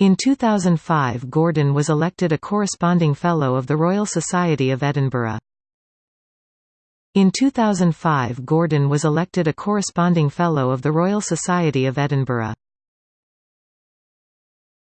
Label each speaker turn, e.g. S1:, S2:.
S1: In 2005 Gordon was elected a Corresponding Fellow of the Royal Society of Edinburgh. In 2005 Gordon was elected a Corresponding Fellow of the Royal Society of Edinburgh.